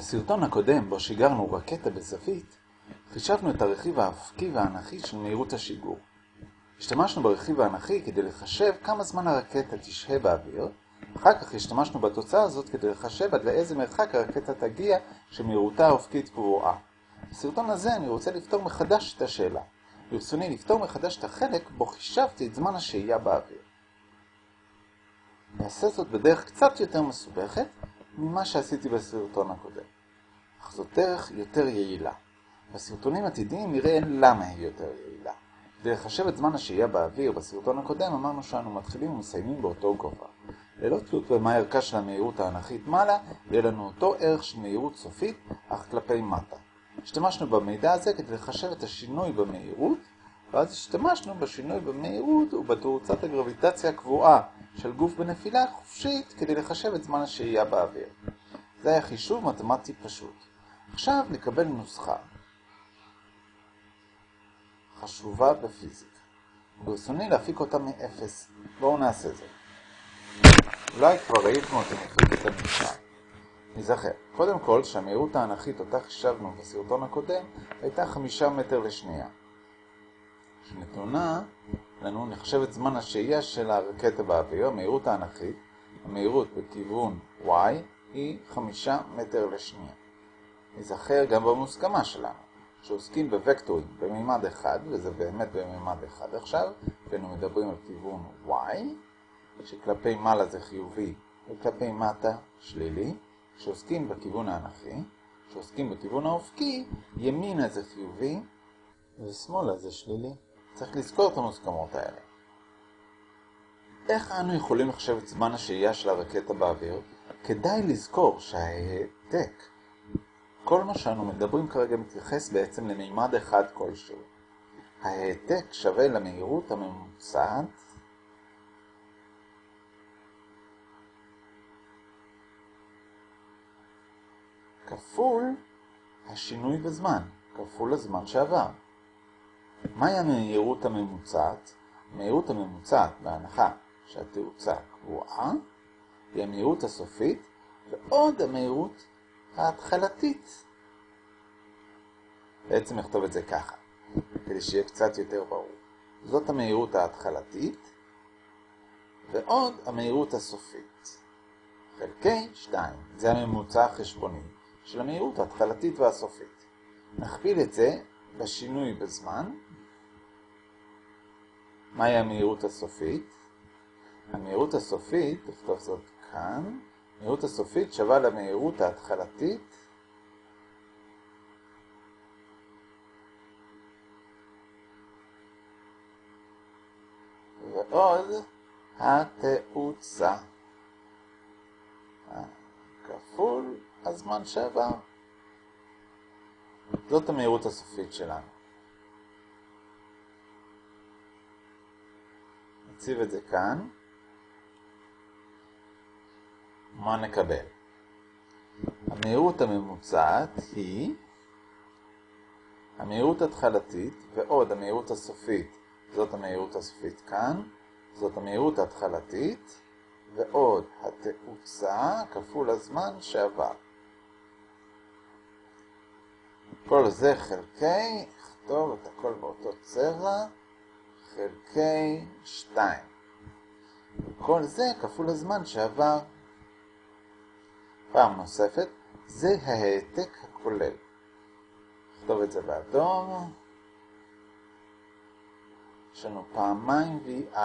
בסרטון הקודם, בו שיגרנו רקטה בזווית, חישבנו את הרכיב האפקי והאנכי של מהירות השיגור. השתמשנו ברכיב האנכי כדי לחשב כמה זמן הרקטה תשהה באוויר, אחר כך השתמשנו בתוצאה הזאת כדי לחשב עד לאיזה מרחק הרקטה תגיע שמהירותה האופקית קבועה. בסרטון הזה אני רוצה לפתור מחדש את השאלה. ברצוני לפתור מחדש את החלק בו חישבתי את זמן השהייה באוויר. נעשה זאת בדרך קצת יותר מסובכת ממה שעשיתי בסרטון הקודם. אך זאת דרך יותר יעילה. בסרטונים עתידיים נראה למה היא יותר יעילה. לחשב את זמן השהייה באוויר בסרטון הקודם אמרנו שאנו מתחילים ומסיימים באותו גובה. ללא תלות במה ערכה של המהירות האנכית מעלה, יהיה לנו אותו ערך של מהירות סופית, אך כלפי מטה. השתמשנו במידע הזה כדי לחשב את השינוי במהירות, ואז השתמשנו בשינוי במהירות ובתאוצת הגרביטציה הקבועה של גוף בנפילה חופשית כדי לחשב את זמן השהייה באוויר. זה היה חישוב מתמטי פשוט. עכשיו נקבל נוסחה חשובה בפיזיקה. ברצוני להפיק אותה מאפס. בואו נעשה זאת. אולי כבר ראיתם אותי מפיק את הנוסחה. נזכר, קודם כל שהמהירות האנכית אותה חישבנו בסרטון הקודם הייתה חמישה מטר לשנייה. שנתונה לנו נחשב את זמן השהייה של הרקטה באוויר, המהירות האנכית, המהירות בכיוון y היא חמישה מטר לשנייה. נזכר גם במוסכמה שלנו, שעוסקים בוקטורים במימד אחד, וזה באמת במימד אחד עכשיו, ואנו מדברים על כיוון y, שכלפי מעלה זה חיובי וכלפי מטה שלילי, שעוסקים בכיוון האנכי, שעוסקים בכיוון האופקי, ימינה זה חיובי ושמאלה זה שלילי. צריך לזכור את המוסכמות האלה. איך אנו יכולים לחשב את זמן השהייה של הרקטה באוויר? כדאי לזכור שההעתק, כל מה שאנו מדברים כרגע מתייחס בעצם למימד אחד כלשהו. ההעתק שווה למהירות הממוצעת כפול השינוי בזמן, כפול הזמן שעבר. מהי המהירות הממוצעת? המהירות הממוצעת, בהנחה שהתאוצה קבועה, היא המהירות הסופית, ועוד המהירות ההתחלתית. בעצם נכתוב את זה ככה, כדי שיהיה קצת יותר ברור. זאת המהירות ההתחלתית, ועוד המהירות הסופית. חלקי 2, זה הממוצע החשבוני של המהירות ההתחלתית והסופית. נכפיל את זה בשינוי בזמן. מהי המהירות הסופית? המהירות הסופית, נכתוב זאת כאן, המהירות הסופית שווה למהירות ההתחלתית ועוד התאוצה כפול הזמן שעבר. זאת המהירות הסופית שלנו. נציב את זה כאן. מה נקבל? המהירות הממוצעת היא המהירות התחלתית ועוד המהירות הסופית, זאת המהירות הסופית כאן, זאת המהירות ההתחלתית ועוד התאוצה כפול הזמן שעבר. כל זה חלקי, נכתוב את הכל באותו צבע, חלקי 2. כל זה כפול הזמן שעבר. פעם נוספת, זה ההעתק הכולל. נכתוב את זה באדום. יש לנו פעמיים VI,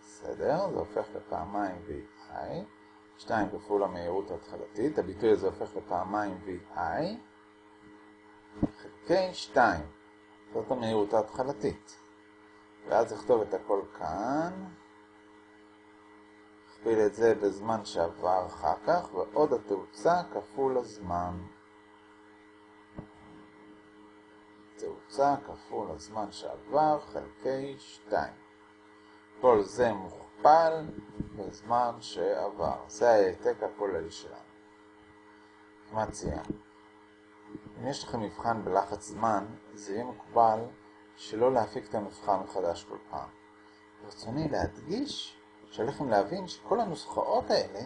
בסדר? זה הופך לפעמיים VI. 2 כפול המהירות ההתחלתית, הביטוי הזה הופך לפעמיים VI. חלקי 2, זאת המהירות ההתחלתית. ואז אכתוב את הכל כאן. נכפיל את זה בזמן שעבר אחר כך, ועוד התאוצה כפול הזמן. תאוצה כפול הזמן שעבר חלקי 2. כל זה מוכפל בזמן שעבר. זה ההעתק הכולל שלנו. כמעט סיימנו. אם יש לכם מבחן בלחץ זמן, זה יהיה מקובל שלא להפיק את המבחן מחדש כל פעם. ברצוני להדגיש שעליכם להבין שכל הנוסחאות האלה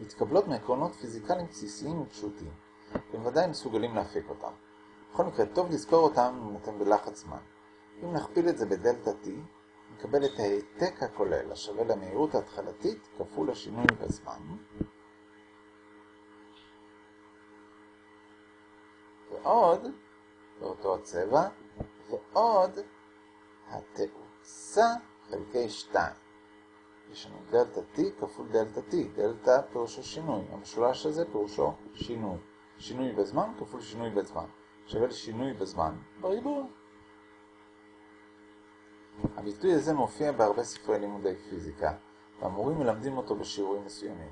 מתקבלות מעקרונות פיזיקליים בסיסיים ופשוטים. אתם ודאי מסוגלים להפיק אותם. בכל מקרה, טוב לזכור אותם אם אתם בלחץ זמן. אם נכפיל את זה בדלתה T, נקבל את העתק הכולל השווה למהירות ההתחלתית כפול השינוי בזמן. ועוד, באותו הצבע, ועוד התאוצה חלקי 2. יש לנו דלתה T כפול דלתה T, דלתה פירושו שינוי, המשולש הזה פירושו שינוי. שינוי בזמן כפול שינוי בזמן, שווה לשינוי בזמן בריבוע. הביטוי הזה מופיע בהרבה ספרי לימודי פיזיקה, והמורים מלמדים אותו בשיעורים מסוימים.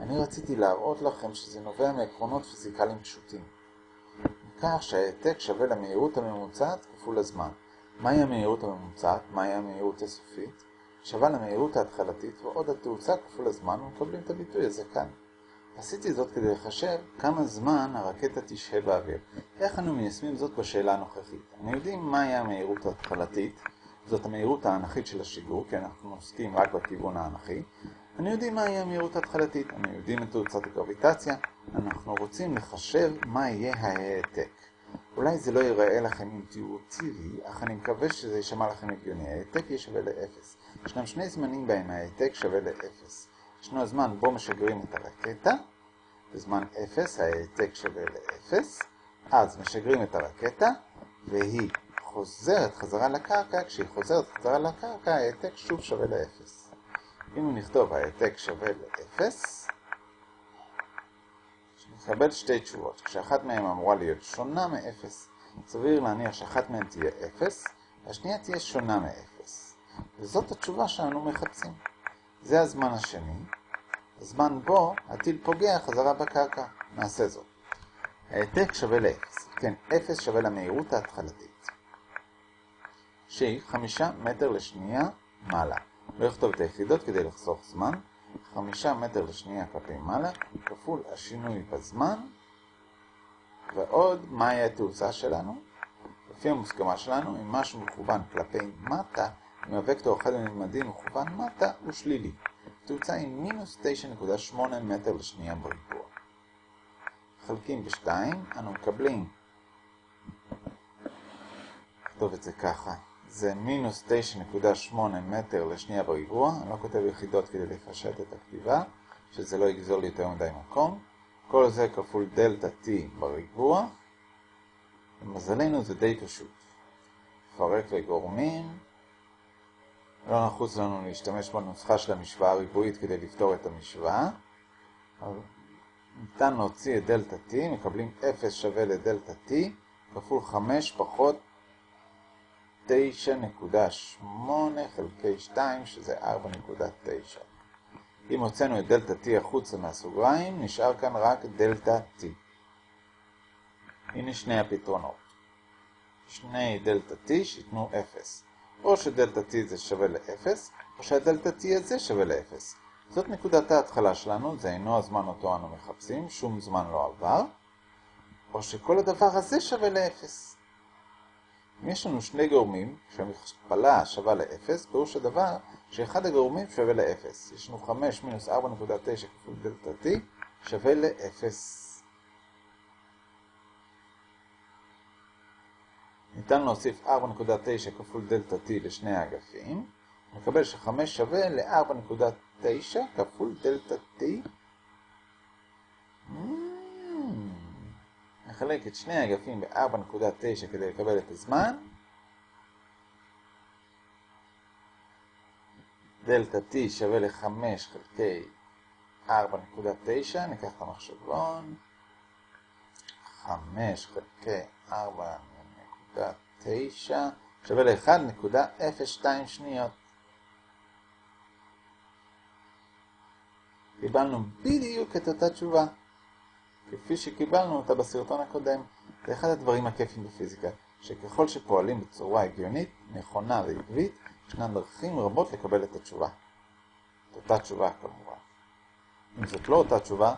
אני רציתי להראות לכם שזה נובע מעקרונות פיזיקליים פשוטים. מכך שהעתק שווה למהירות הממוצעת כפול הזמן. מהי המהירות הממוצעת? מהי המהירות הסופית? שווה למהירות ההתחלתית ועוד התאוצה כפול הזמן ומקבלים את הביטוי הזה כאן. עשיתי זאת כדי לחשב כמה זמן הרקטה תשהה באוויר. איך אנו מיישמים זאת בשאלה הנוכחית? אנחנו יודעים מהי המהירות ההתחלתית, זאת המהירות האנכית של השיגור, כי אנחנו עוסקים רק בכיוון האנכי. אני יודעים מהי המהירות ההתחלתית, אנחנו יודעים את תאוצת הגרביטציה, אנחנו רוצים לחשב מה יהיה ההעתק. אולי זה לא ייראה לכם אינטואיטיבי, אך אני מקווה שזה יישמע לכם הגיוני. ההעתק יהיה שווה לאפס. ישנם שני זמנים בהם ההעתק שווה לאפס. ישנו הזמן בו משגרים את הרקטה, בזמן אפס ההעתק שווה לאפס, אז משגרים את הרקטה, והיא חוזרת חזרה לקרקע, כשהיא חוזרת חזרה לקרקע ההעתק שוב שווה לאפס. אם נכתוב ההעתק שווה לאפס, נקבל שתי תשובות, כשאחת מהן אמורה להיות שונה מאפס. סביר להניח שאחת מהן תהיה אפס, והשנייה תהיה שונה מאפס. וזאת התשובה שאנו מחפשים. זה הזמן השני, הזמן בו הטיל פוגע חזרה בקרקע. נעשה זאת. העתק שווה לאפס. כן, אפס שווה למהירות ההתחלתית. שהיא חמישה מטר לשנייה מעלה. לא אכתוב את היחידות כדי לחסוך זמן. חמישה מטר לשנייה כלפי מעלה, כפול השינוי בזמן, ועוד מהי התאוצה שלנו? לפי המוסכמה שלנו, אם משהו מכוון כלפי מטה, אם הוקטור אחד הממדים מכוון מטה, הוא שלילי. התאוצה היא מינוס 9.8 מטר לשנייה בריבוע. חלקים בשתיים, אנו מקבלים, נכתוב את זה ככה, זה מינוס 9.8 מטר לשנייה בריבוע, אני לא כותב יחידות כדי לפשט את הכתיבה, שזה לא יגזול יותר מדי מקום. כל זה כפול דלתה T בריבוע. למזלנו זה די פשוט. פרק וגורמים. לא נחוץ לנו להשתמש בנוסחה של המשוואה הריבועית כדי לפתור את המשוואה. ניתן להוציא את דלתה T, מקבלים 0 שווה לדלתה T, כפול 5 פחות 9.8 חלקי 2, שזה 4.9. אם הוצאנו את דלתה T החוצה מהסוגריים, נשאר כאן רק דלתה T. הנה שני הפתרונות. שני דלתה T שיתנו 0. או שדלתה T זה שווה ל-0, או שהדלתה T הזה שווה ל-0. זאת נקודת ההתחלה שלנו, זה אינו הזמן אותו אנו מחפשים, שום זמן לא עבר. או שכל הדבר הזה שווה ל-0. יש לנו שני גורמים שהמכפלה שווה ל-0, פירוש הדבר שאחד הגורמים שווה ל-0. יש לנו 5 מינוס 4.9 כפול דלתה t שווה ל-0. ניתן להוסיף 4.9 כפול דלתה t לשני האגפים. נקבל ש-5 שווה ל-4.9 כפול דלתה t. נחלק את שני האגפים ב-4.9 כדי לקבל את הזמן. דלתה T שווה ל-5 חלקי 4.9, ניקח את המחשבון. 5 חלקי 4.9 שווה ל-1.02 שניות. קיבלנו בדיוק את אותה תשובה. כפי שקיבלנו אותה בסרטון הקודם. זה אחד הדברים הכיפים בפיזיקה, שככל שפועלים בצורה הגיונית, נכונה ועקבית, ישנן דרכים רבות לקבל את התשובה. את אותה תשובה כמובן. אם זאת לא אותה תשובה,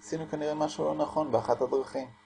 עשינו כנראה משהו לא נכון באחת הדרכים.